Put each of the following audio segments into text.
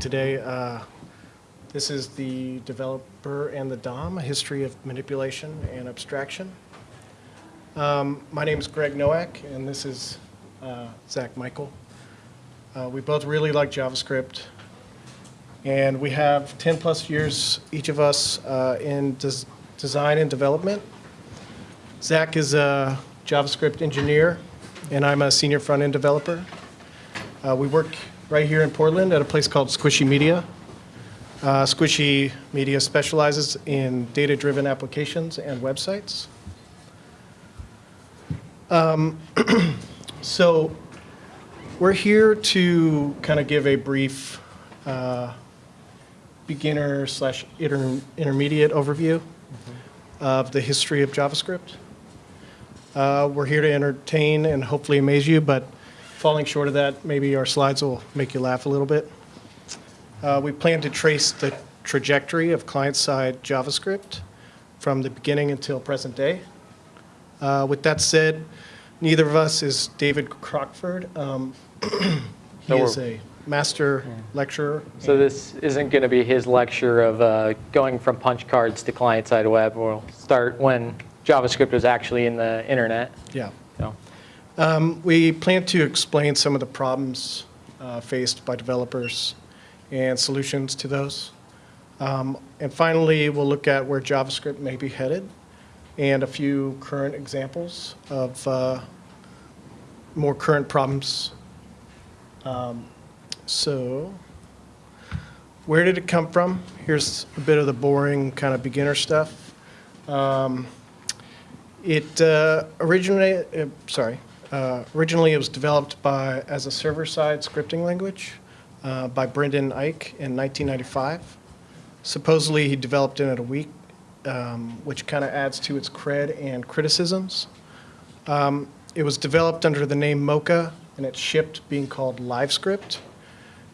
today. Uh, This is the developer and the DOM, a history of manipulation and abstraction. Um, My name is Greg Nowak, and this is uh, Zach Michael. Uh, We both really like JavaScript, and we have 10-plus years, each of us, uh, in des- design and development. Zach is a JavaScript engineer, and I'm a senior front-end developer. Uh, We work right here in Portland at a place called Squishy Media. Uh, Squishy Media specializes in data-driven applications and websites. Um, So we're here to kind of give a brief uh, beginner slash inter- intermediate overview of the history of JavaScript. Uh, We're here to entertain and hopefully amaze you, but falling short of that, maybe our slides will make you laugh a little bit. Uh, We plan to trace the trajectory of client-side JavaScript from the beginning until present day. Uh, With that said, neither of us is David Crockford. Um, He So is a master lecturer. So this isn't going to be his lecture of uh, going from punch cards to client-side web. We'll start when JavaScript was actually in the internet. Yeah. Um, We plan to explain some of the problems uh, faced by developers and solutions to those. Um, And finally, we'll look at where JavaScript may be headed and a few current examples of uh, more current problems. Um, So where did it come from? Here's a bit of the boring kind of beginner stuff. Um, it uh, originally, uh, sorry, uh, originally it was developed by as a server-side scripting language uh, by Brendan Eich in 1995. Supposedly, he developed it in a week, um, which kind of adds to its cred and criticisms. Um, it was developed under the name Mocha, and it shipped being called LiveScript,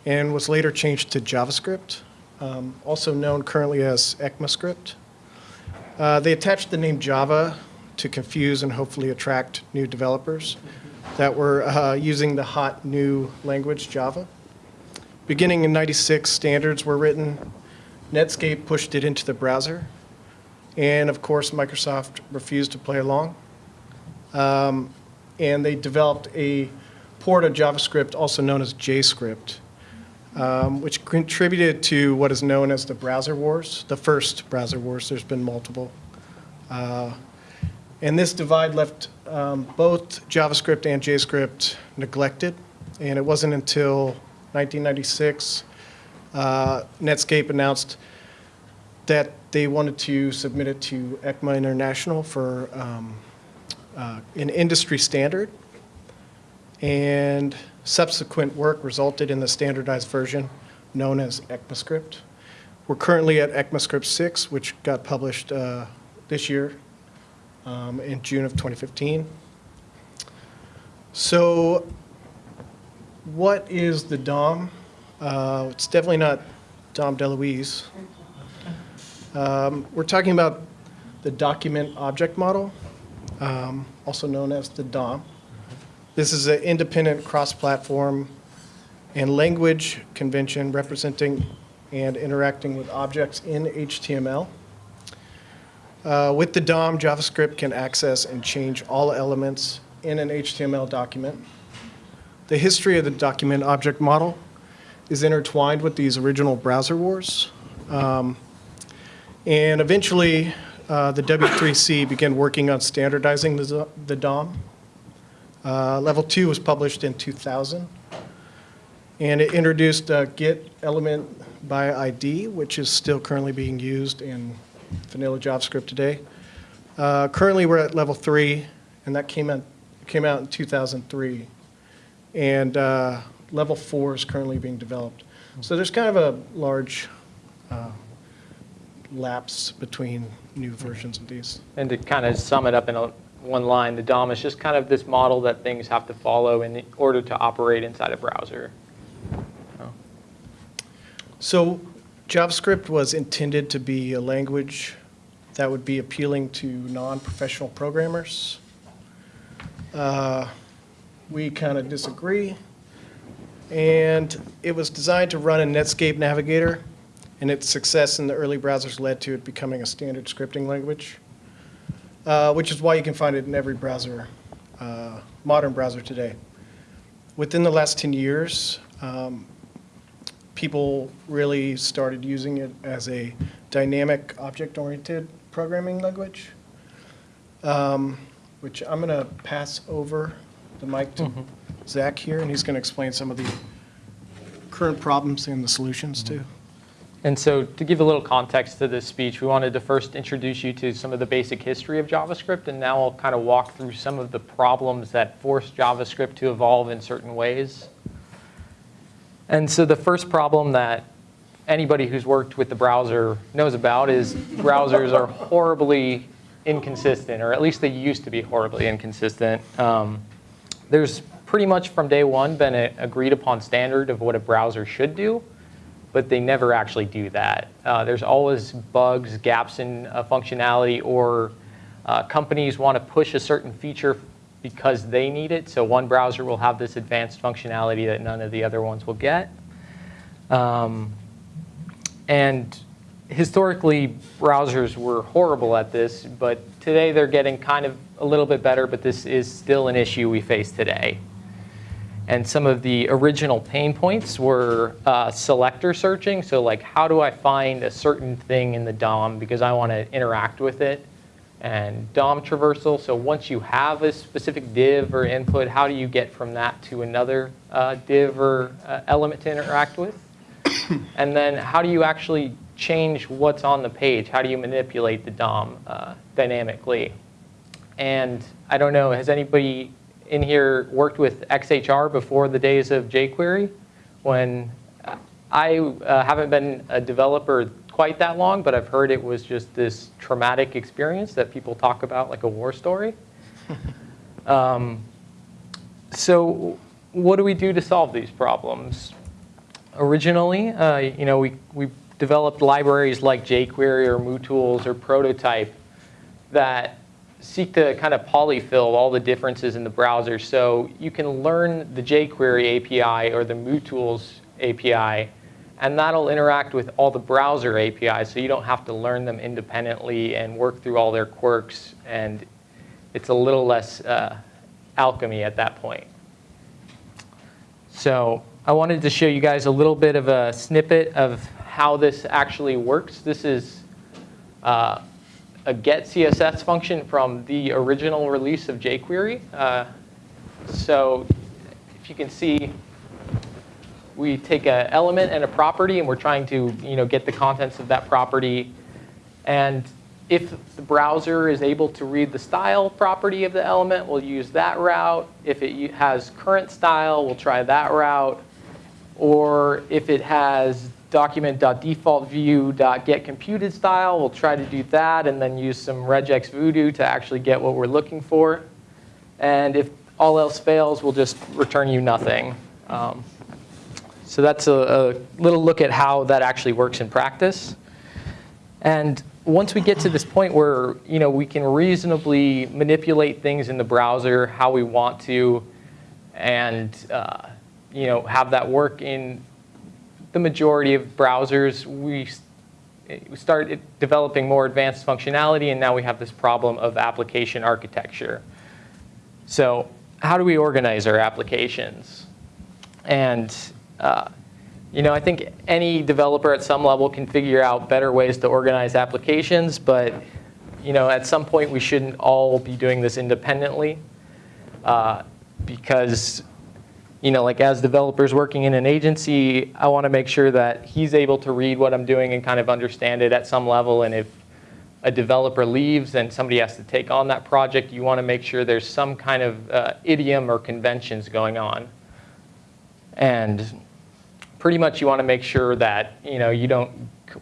and was later changed to JavaScript, um, also known currently as ECMAScript. Uh, They attached the name Java to confuse and hopefully attract new developers that were uh, using the hot new language Java. Beginning in 96, standards were written. Netscape pushed it into the browser. And of course, Microsoft refused to play along. Um, And they developed a port of JavaScript, also known as JScript, um, which contributed to what is known as the browser wars, the first browser wars. There's been multiple. Uh, And this divide left um, both JavaScript and JScript neglected. And it wasn't until 1996 uh, Netscape announced that they wanted to submit it to ECMA International for um, uh, an industry standard. And subsequent work resulted in the standardized version known as ECMAScript. We're currently at ECMAScript 6, which got published uh, this year um, in June of 2015. So what is the DOM? Uh, It's definitely not Dom DeLuise. Um, We're talking about the document object model, um, also known as the DOM. This is an independent cross-platform and language convention representing and interacting with objects in HTML. Uh, With the DOM, JavaScript can access and change all elements in an HTML document. The history of the document object model is intertwined with these original browser wars. Um, And eventually, uh, the W3C began working on standardizing the the DOM. Uh, Level 2 was published in 2000. And it introduced uh, get element by ID, which is still currently being used in vanilla JavaScript today. Uh, Currently, we're at level 3, and that came out, came out in 2003. And uh, level 4 is currently being developed. So there's kind of a large uh, lapse between new versions of these. and to kind of sum it up in a, one line, the DOM is just kind of this model that things have to follow in order to operate inside a browser. So JavaScript was intended to be a language that would be appealing to non-professional programmers. Uh, We kind of disagree. And it was designed to run in Netscape Navigator, and its success in the early browsers led to it becoming a standard scripting language, uh, which is why you can find it in every browser, uh, modern browser today. Within the last 10 years, um, people really started using it as a dynamic object-oriented programming language, um, which I'm going to pass over the mic to Zach here, and he's going to explain some of the current problems and the solutions too. And so to give a little context to this speech, we wanted to first introduce you to some of the basic history of JavaScript, and now I'll kind of walk through some of the problems that force JavaScript to evolve in certain ways. And so the first problem that anybody who's worked with the browser knows about is browsers are horribly inconsistent, or at least they used to be horribly inconsistent. Um, there's pretty much from day one been an agreed upon standard of what a browser should do, but they never actually do that. Uh, there's always bugs, gaps in uh, functionality, or uh, companies want to push a certain feature because they need it. So one browser will have this advanced functionality that none of the other ones will get. Um, and historically, browsers were horrible at this, but today they're getting kind of a little bit better, but this is still an issue we face today. And some of the original pain points were uh, selector searching. So like, how do I find a certain thing in the DOM because I want to interact with it? And DOM traversal, so once you have a specific div or input, how do you get from that to another uh, div or uh, element to interact with? and then how do you actually change what's on the page? How do you manipulate the DOM uh, dynamically? And I don't know, has anybody in here worked with XHR before the days of jQuery? When I uh, haven't been a developer quite that long, but I've heard it was just this traumatic experience that people talk about like a war story. um, so what do we do to solve these problems? Originally, uh, you know, we, we developed libraries like jQuery or MooTools or Prototype that seek to kind of polyfill all the differences in the browser. So you can learn the jQuery API or the MooTools API, and that'll interact with all the browser APIs, so you don't have to learn them independently and work through all their quirks, and it's a little less uh, alchemy at that point. So I wanted to show you guys a little bit of a snippet of how this actually works. This is uh, a get CSS function from the original release of jQuery. Uh, so if you can see, we take an element and a property, and we're trying to you know, get the contents of that property. And if the browser is able to read the style property of the element, we'll use that route. If it has current style, we'll try that route. Or if it has document.defaultview.getComputedStyle. style. We'll try to do that and then use some regex voodoo to actually get what we're looking for. And if all else fails, we'll just return you nothing. Um, so that's a, a little look at how that actually works in practice. And once we get to this point where you know, we can reasonably manipulate things in the browser how we want to and uh, you know, have that work in the majority of browsers, we, start developing more advanced functionality, and now we have this problem of application architecture. So how do we organize our applications? And uh, you know, I think any developer at some level can figure out better ways to organize applications, but you know, at some point we shouldn't all be doing this independently uh, because you know, like as developers working in an agency, I want to make sure that he's able to read what I'm doing and kind of understand it at some level. And if a developer leaves and somebody has to take on that project, you want to make sure there's some kind of uh, idiom or conventions going on. And pretty much you want to make sure that you know you don't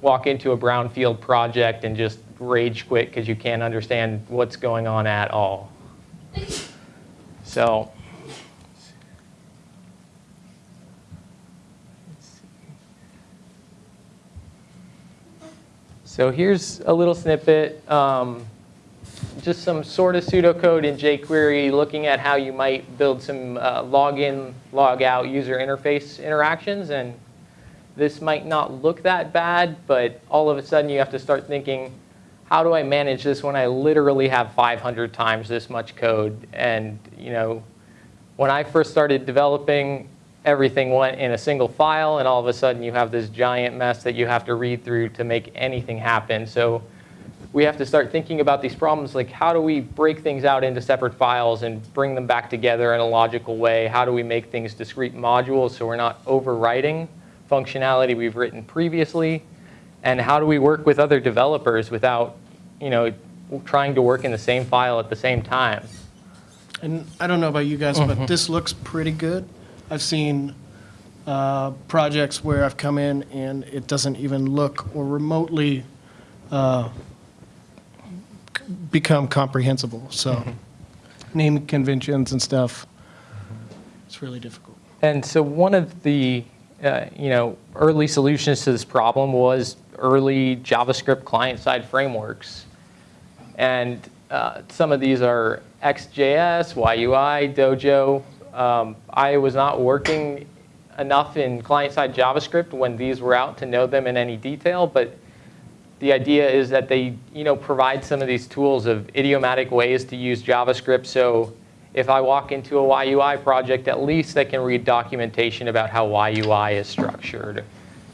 walk into a brownfield project and just rage quit because you can't understand what's going on at all. So So here's a little snippet. Um, just some sort of pseudocode in jQuery looking at how you might build some uh, login, log out user interface interactions. And this might not look that bad, but all of a sudden you have to start thinking, how do I manage this when I literally have 500 times this much code? And you know, when I first started developing, everything went in a single file, and all of a sudden you have this giant mess that you have to read through to make anything happen. So we have to start thinking about these problems like how do we break things out into separate files and bring them back together in a logical way? How do we make things discrete modules so we're not overwriting functionality we've written previously? And how do we work with other developers without, you know, trying to work in the same file at the same time? And I don't know about you guys, but this looks pretty good. I've seen uh, projects where I've come in and it doesn't even look or remotely uh, become comprehensible. So naming conventions and stuff, it's really difficult. And so one of the uh, you know early solutions to this problem was early JavaScript client-side frameworks, and uh, some of these are Ext JS, YUI, Dojo. Um, I was not working enough in client-side JavaScript when these were out to know them in any detail, but the idea is that they you know, provide some of these tools of idiomatic ways to use JavaScript. So if I walk into a YUI project, at least I can read documentation about how YUI is structured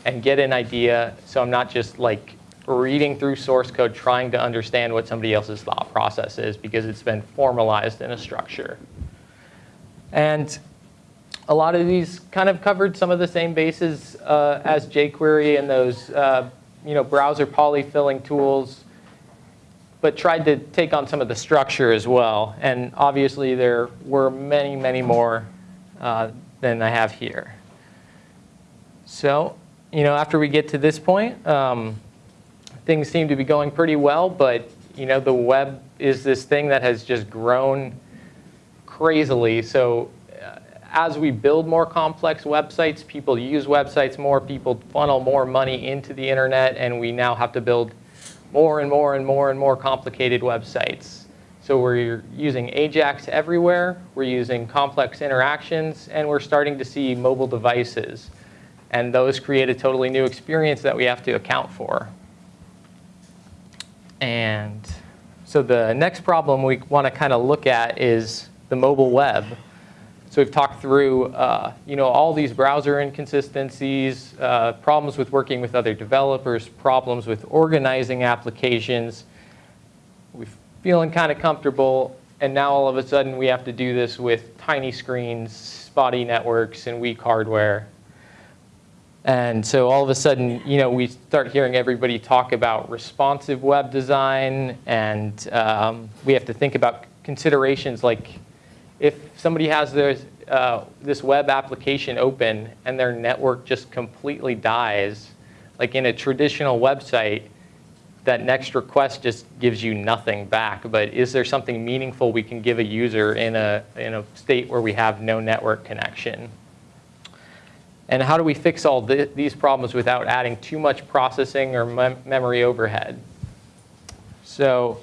and get an idea. So I'm not just like reading through source code trying to understand what somebody else's thought process is because it's been formalized in a structure. And a lot of these kind of covered some of the same bases uh, as jQuery and those uh, you know, browser polyfilling tools, but tried to take on some of the structure as well. And obviously there were many, many more uh, than I have here. So, you know, after we get to this point, um, things seem to be going pretty well, but you know, the web is this thing that has just grown crazily. So as we build more complex websites, people use websites more, people funnel more money into the internet, and we now have to build more and more and more and more complicated websites. So we're using AJAX everywhere, we're using complex interactions, and we're starting to see mobile devices. And those create a totally new experience that we have to account for. And so the next problem we want to kind of look at is the mobile web. So we've talked through, uh, you know, all these browser inconsistencies, uh, problems with working with other developers, problems with organizing applications. We're feeling kind of comfortable, and now all of a sudden we have to do this with tiny screens, spotty networks, and weak hardware. And so all of a sudden, you know, we start hearing everybody talk about responsive web design, and um, we have to think about considerations like if somebody has this, uh, this web application open and their network just completely dies, like in a traditional website, that next request just gives you nothing back. But is there something meaningful we can give a user in a, in a state where we have no network connection? And how do we fix all th these problems without adding too much processing or mem memory overhead? So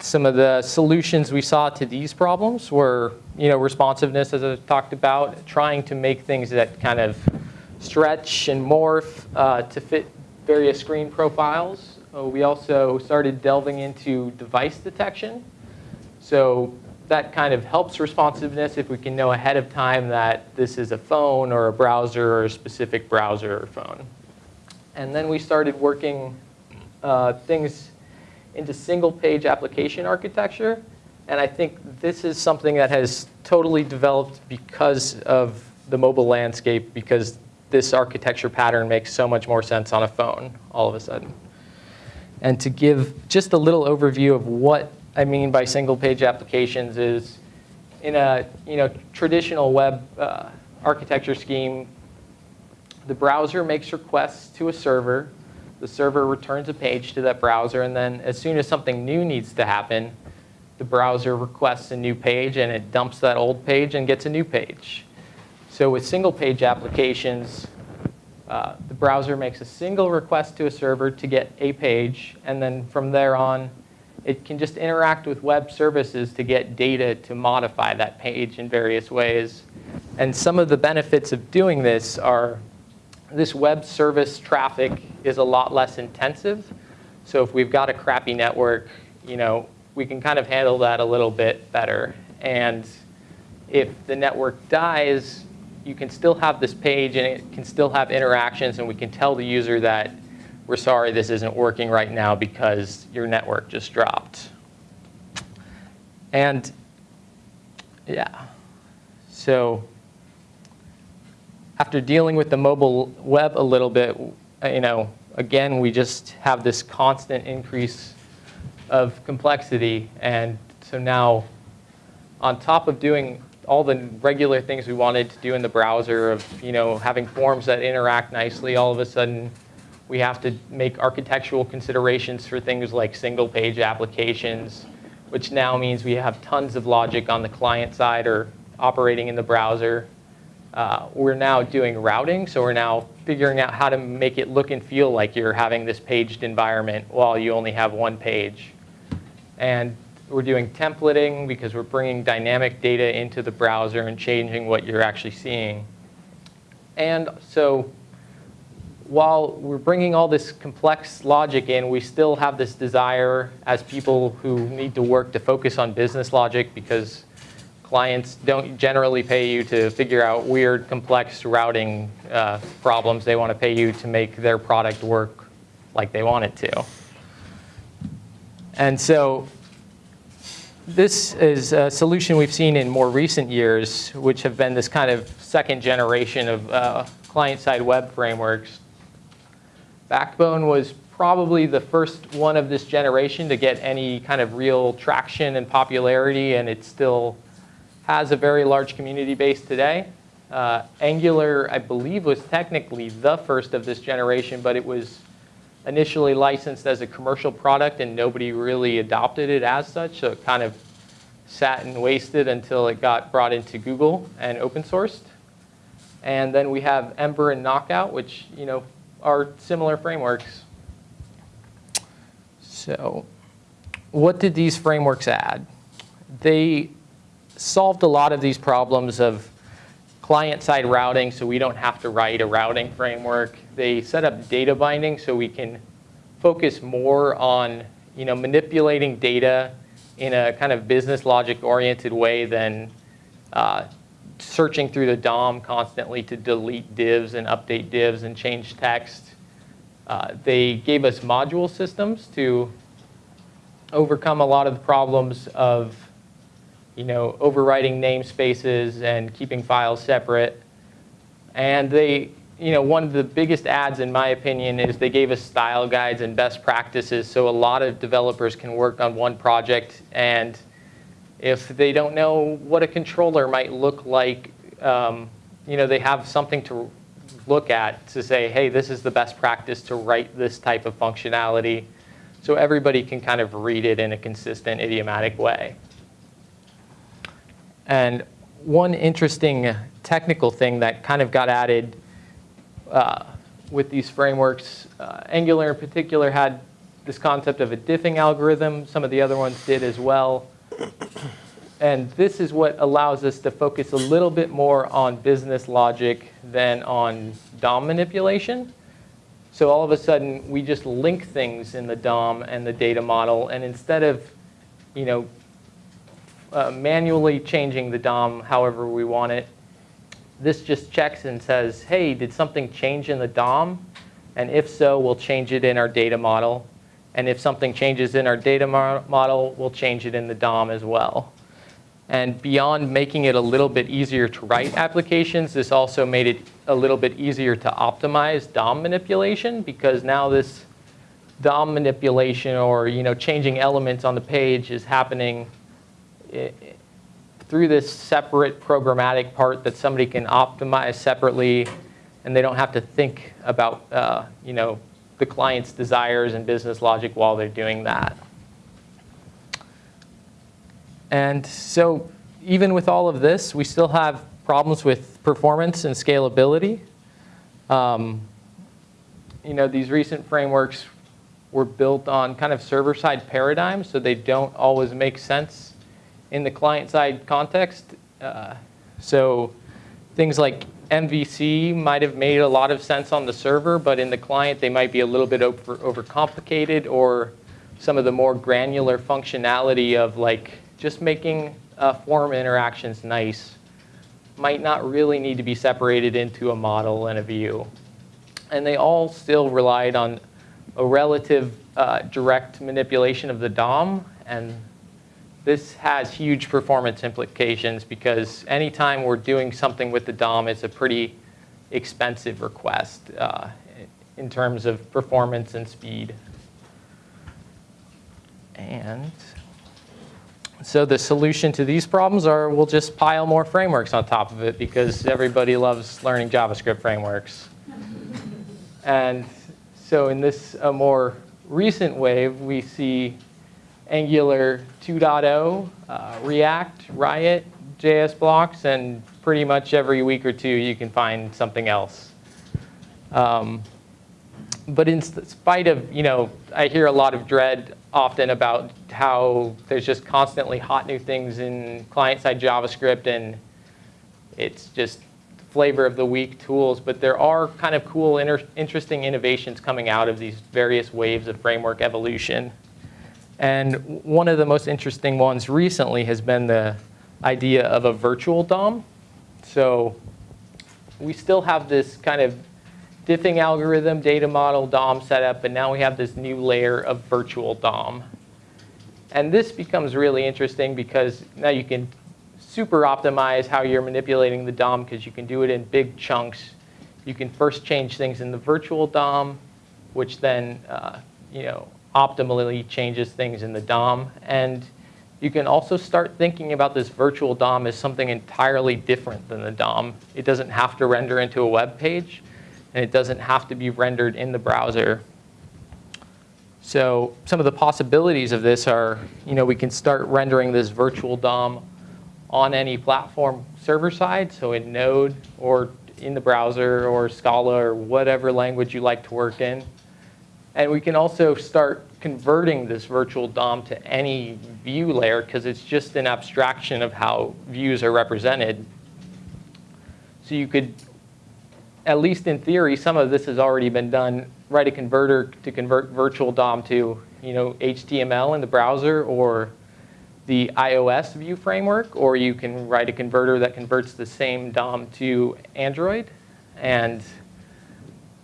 some of the solutions we saw to these problems were, you know, responsiveness, as I talked about, trying to make things that kind of stretch and morph uh, to fit various screen profiles. Uh, we also started delving into device detection. So that kind of helps responsiveness if we can know ahead of time that this is a phone or a browser or a specific browser or phone. And then we started working uh, things into single page application architecture. And I think this is something that has totally developed because of the mobile landscape, because this architecture pattern makes so much more sense on a phone all of a sudden. And to give just a little overview of what I mean by single page applications is in a you know, traditional web uh, architecture scheme, the browser makes requests to a server the server returns a page to that browser, and then as soon as something new needs to happen, the browser requests a new page, and it dumps that old page and gets a new page. So with single page applications, uh, the browser makes a single request to a server to get a page, and then from there on, it can just interact with web services to get data to modify that page in various ways. And some of the benefits of doing this are this web service traffic is a lot less intensive. So if we've got a crappy network, you know, we can kind of handle that a little bit better. And if the network dies, you can still have this page and it can still have interactions and we can tell the user that we're sorry this isn't working right now because your network just dropped. And yeah, so after dealing with the mobile web a little bit, uh, you know, again, we just have this constant increase of complexity. And so now, on top of doing all the regular things we wanted to do in the browser of, you know, having forms that interact nicely, all of a sudden, we have to make architectural considerations for things like single page applications, which now means we have tons of logic on the client side or operating in the browser. Uh, we're now doing routing, so we're now figuring out how to make it look and feel like you're having this paged environment while you only have one page. And we're doing templating because we're bringing dynamic data into the browser and changing what you're actually seeing. And so while we're bringing all this complex logic in, we still have this desire as people who need to work to focus on business logic because clients don't generally pay you to figure out weird, complex routing uh, problems. They want to pay you to make their product work like they want it to. And so this is a solution we've seen in more recent years, which have been this kind of second generation of uh, client-side web frameworks. Backbone was probably the first one of this generation to get any kind of real traction and popularity, and it's still has a very large community base today. Uh, Angular, I believe, was technically the first of this generation, but it was initially licensed as a commercial product and nobody really adopted it as such. So it kind of sat and wasted until it got brought into Google and open sourced. And then we have Ember and Knockout, which you know are similar frameworks. So what did these frameworks add? They solved a lot of these problems of client-side routing so we don't have to write a routing framework. They set up data binding so we can focus more on you know, manipulating data in a kind of business logic oriented way than uh, searching through the DOM constantly to delete divs and update divs and change text. Uh, they gave us module systems to overcome a lot of the problems of you know, overwriting namespaces and keeping files separate. And they, you know, one of the biggest ads in my opinion is they gave us style guides and best practices so a lot of developers can work on one project and if they don't know what a controller might look like, um, you know, they have something to look at to say, hey, this is the best practice to write this type of functionality so everybody can kind of read it in a consistent idiomatic way. And one interesting technical thing that kind of got added uh, with these frameworks, uh, Angular in particular had this concept of a diffing algorithm. Some of the other ones did as well. And this is what allows us to focus a little bit more on business logic than on DOM manipulation. So all of a sudden, we just link things in the DOM and the data model. And instead of you know, uh, manually changing the DOM however we want it. This just checks and says, hey, did something change in the DOM? And if so, we'll change it in our data model. And if something changes in our data mo model, we'll change it in the DOM as well. And beyond making it a little bit easier to write applications, this also made it a little bit easier to optimize DOM manipulation because now this DOM manipulation or you know changing elements on the page is happening through this separate programmatic part that somebody can optimize separately and they don't have to think about uh, you know, the client's desires and business logic while they're doing that. And so even with all of this, we still have problems with performance and scalability. Um, you know, these recent frameworks were built on kind of server-side paradigms, so they don't always make sense in the client-side context. Uh, so things like MVC might have made a lot of sense on the server, but in the client, they might be a little bit over, overcomplicated or some of the more granular functionality of like just making uh, form interactions nice might not really need to be separated into a model and a view. And they all still relied on a relative uh, direct manipulation of the DOM. And this has huge performance implications because anytime we're doing something with the DOM, it's a pretty expensive request uh, in terms of performance and speed. And so the solution to these problems are we'll just pile more frameworks on top of it because everybody loves learning JavaScript frameworks. and so in this a more recent wave, we see Angular 2.0, uh, React, Riot, JS blocks, and pretty much every week or two you can find something else. Um, but in spite of, you know, I hear a lot of dread often about how there's just constantly hot new things in client-side JavaScript and it's just flavor of the week tools, but there are kind of cool, inter interesting innovations coming out of these various waves of framework evolution. And one of the most interesting ones recently has been the idea of a virtual DOM. So we still have this kind of diffing algorithm, data model, DOM setup, but now we have this new layer of virtual DOM. And this becomes really interesting because now you can super optimize how you're manipulating the DOM because you can do it in big chunks. You can first change things in the virtual DOM, which then uh, you know, optimally changes things in the DOM. And you can also start thinking about this virtual DOM as something entirely different than the DOM. It doesn't have to render into a web page and it doesn't have to be rendered in the browser. So some of the possibilities of this are, you know, we can start rendering this virtual DOM on any platform server side, so in Node or in the browser or Scala or whatever language you like to work in. And we can also start converting this virtual DOM to any view layer because it's just an abstraction of how views are represented. So you could at least in theory, some of this has already been done. Write a converter to convert virtual DOM to you know, HTML in the browser or the iOS view framework, or you can write a converter that converts the same DOM to Android. And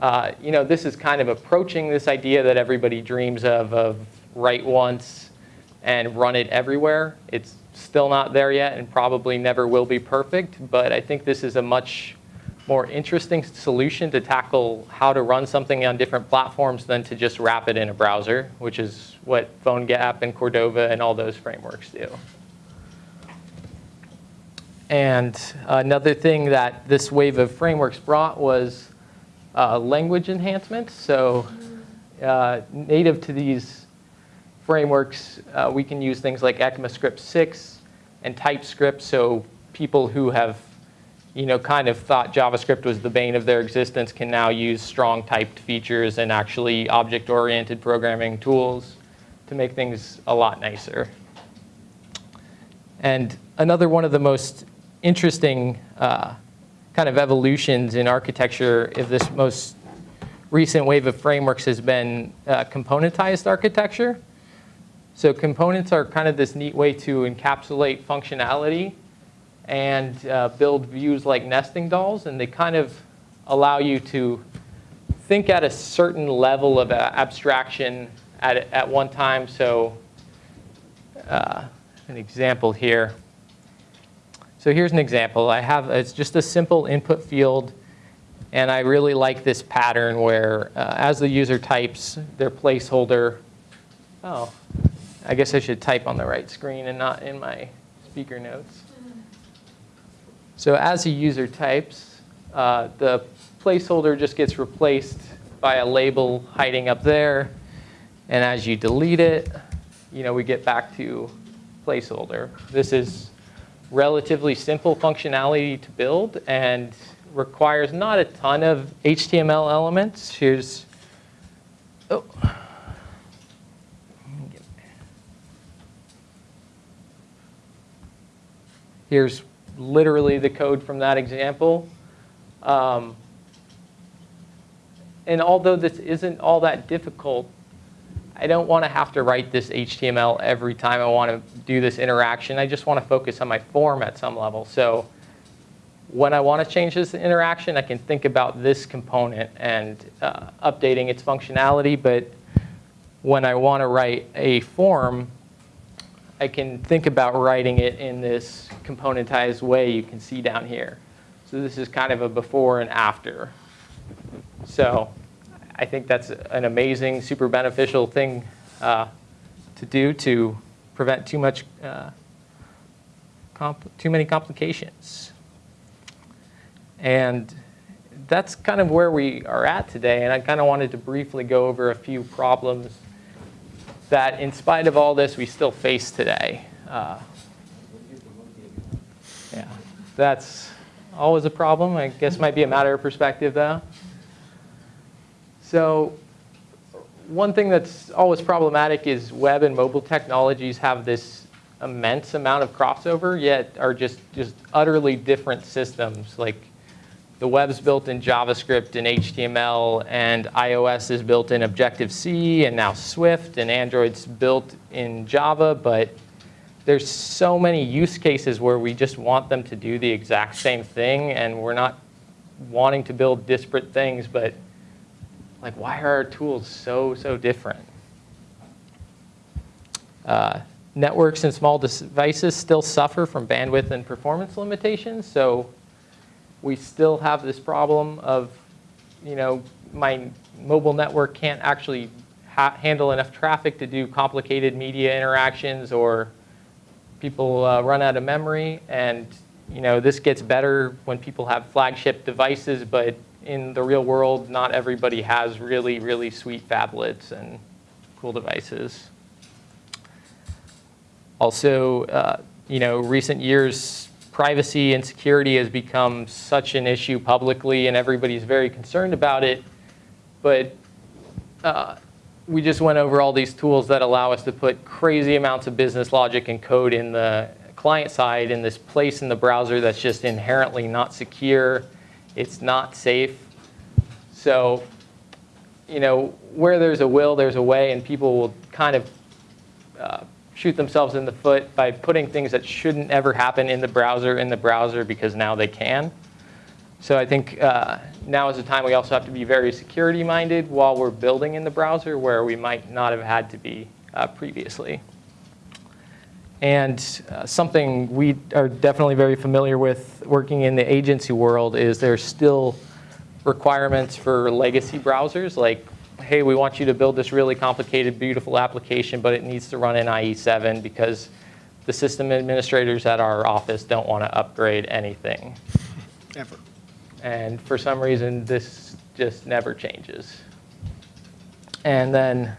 uh, you know, this is kind of approaching this idea that everybody dreams of, of write once and run it everywhere. It's still not there yet and probably never will be perfect, but I think this is a much more interesting solution to tackle how to run something on different platforms than to just wrap it in a browser, which is what PhoneGap and Cordova and all those frameworks do. And another thing that this wave of frameworks brought was uh, language enhancements. So uh, native to these frameworks, uh, we can use things like ECMAScript 6 and TypeScript. So people who have you know, kind of thought JavaScript was the bane of their existence can now use strong typed features and actually object-oriented programming tools to make things a lot nicer. And another one of the most interesting uh, kind of evolutions in architecture of this most recent wave of frameworks has been uh, componentized architecture. So components are kind of this neat way to encapsulate functionality and uh, build views like nesting dolls, and they kind of allow you to think at a certain level of uh, abstraction at, at one time. So uh, an example here. So here's an example. I have, it's just a simple input field, and I really like this pattern where uh, as the user types their placeholder, oh, I guess I should type on the right screen and not in my speaker notes. So as a user types, uh, the placeholder just gets replaced by a label hiding up there. And as you delete it, you know, we get back to placeholder. This is relatively simple functionality to build and requires not a ton of HTML elements. Here's, oh. Here's literally the code from that example. Um, and although this isn't all that difficult, I don't want to have to write this HTML every time I want to do this interaction. I just want to focus on my form at some level. So when I want to change this interaction, I can think about this component and uh, updating its functionality. But when I want to write a form, I can think about writing it in this componentized way you can see down here. So this is kind of a before and after. So I think that's an amazing, super beneficial thing uh, to do to prevent too much, uh, too many complications. And that's kind of where we are at today. And I kind of wanted to briefly go over a few problems that, in spite of all this, we still face today. Uh, yeah, that's always a problem. I guess might be a matter of perspective, though. So one thing that's always problematic is web and mobile technologies have this immense amount of crossover, yet are just, just utterly different systems. Like the web's built in JavaScript and HTML, and iOS is built in Objective-C, and now Swift, and Android's built in Java, but there's so many use cases where we just want them to do the exact same thing, and we're not wanting to build disparate things, but like, why are our tools so, so different? Uh, networks and small devices still suffer from bandwidth and performance limitations, so we still have this problem of, you know, my mobile network can't actually ha handle enough traffic to do complicated media interactions or people uh, run out of memory. And, you know, this gets better when people have flagship devices, but in the real world, not everybody has really, really sweet phablets and cool devices. Also, uh, you know, recent years, privacy and security has become such an issue publicly, and everybody's very concerned about it. But uh, we just went over all these tools that allow us to put crazy amounts of business logic and code in the client side in this place in the browser that's just inherently not secure. It's not safe. So, you know, where there's a will, there's a way, and people will kind of uh, shoot themselves in the foot by putting things that shouldn't ever happen in the browser in the browser because now they can. So I think uh, now is the time we also have to be very security minded while we're building in the browser where we might not have had to be uh, previously. And uh, something we are definitely very familiar with working in the agency world is there's still requirements for legacy browsers like hey, we want you to build this really complicated, beautiful application, but it needs to run in IE7 because the system administrators at our office don't want to upgrade anything. Ever. And for some reason, this just never changes. And then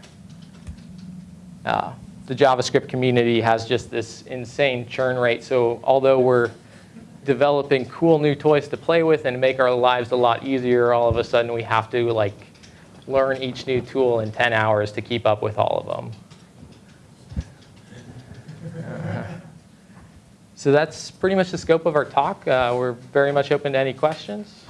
uh, the JavaScript community has just this insane churn rate. So although we're developing cool new toys to play with and make our lives a lot easier, all of a sudden we have to like learn each new tool in 10 hours to keep up with all of them. So that's pretty much the scope of our talk. Uh, we're very much open to any questions.